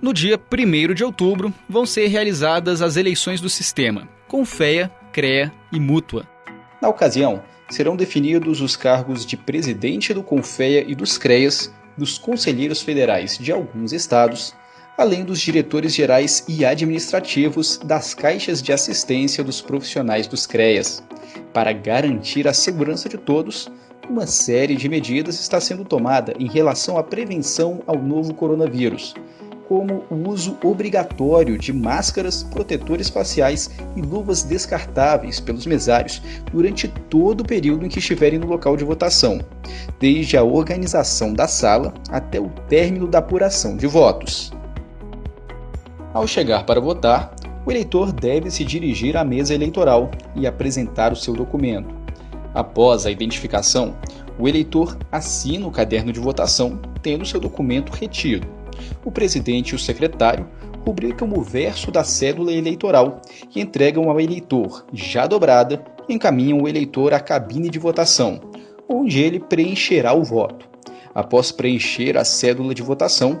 No dia 1 de outubro, vão ser realizadas as eleições do sistema, Confea, CREA e Mútua. Na ocasião, serão definidos os cargos de presidente do Confea e dos CREAS, dos conselheiros federais de alguns estados, além dos diretores gerais e administrativos das caixas de assistência dos profissionais dos CREAS. Para garantir a segurança de todos, uma série de medidas está sendo tomada em relação à prevenção ao novo coronavírus, como o uso obrigatório de máscaras, protetores faciais e luvas descartáveis pelos mesários durante todo o período em que estiverem no local de votação, desde a organização da sala até o término da apuração de votos. Ao chegar para votar, o eleitor deve se dirigir à mesa eleitoral e apresentar o seu documento. Após a identificação, o eleitor assina o caderno de votação, tendo seu documento retido o presidente e o secretário rubricam o verso da cédula eleitoral e entregam ao eleitor, já dobrada, e encaminham o eleitor à cabine de votação, onde ele preencherá o voto. Após preencher a cédula de votação,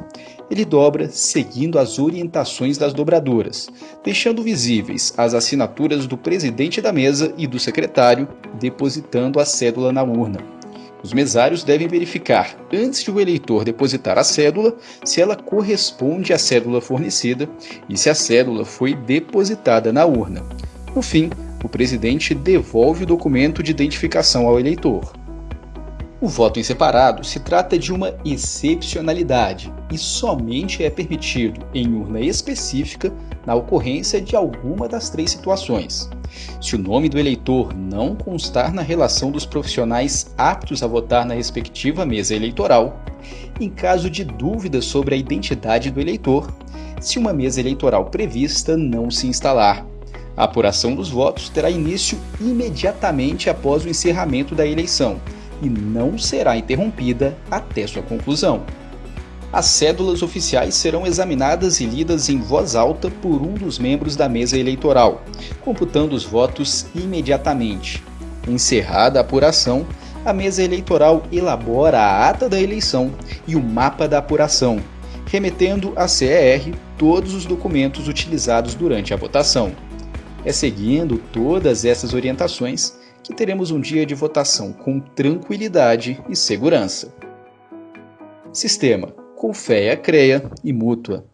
ele dobra seguindo as orientações das dobradoras, deixando visíveis as assinaturas do presidente da mesa e do secretário, depositando a cédula na urna. Os mesários devem verificar, antes de o eleitor depositar a cédula, se ela corresponde à cédula fornecida e se a cédula foi depositada na urna. No fim, o presidente devolve o documento de identificação ao eleitor. O voto em separado se trata de uma excepcionalidade e somente é permitido em urna específica na ocorrência de alguma das três situações. Se o nome do eleitor não constar na relação dos profissionais aptos a votar na respectiva mesa eleitoral, em caso de dúvida sobre a identidade do eleitor, se uma mesa eleitoral prevista não se instalar. A apuração dos votos terá início imediatamente após o encerramento da eleição, e não será interrompida até sua conclusão. As cédulas oficiais serão examinadas e lidas em voz alta por um dos membros da mesa eleitoral, computando os votos imediatamente. Encerrada a apuração, a mesa eleitoral elabora a ata da eleição e o mapa da apuração, remetendo à CER todos os documentos utilizados durante a votação. É seguindo todas essas orientações que teremos um dia de votação com tranquilidade e segurança. Sistema Confea, CREA e Mútua.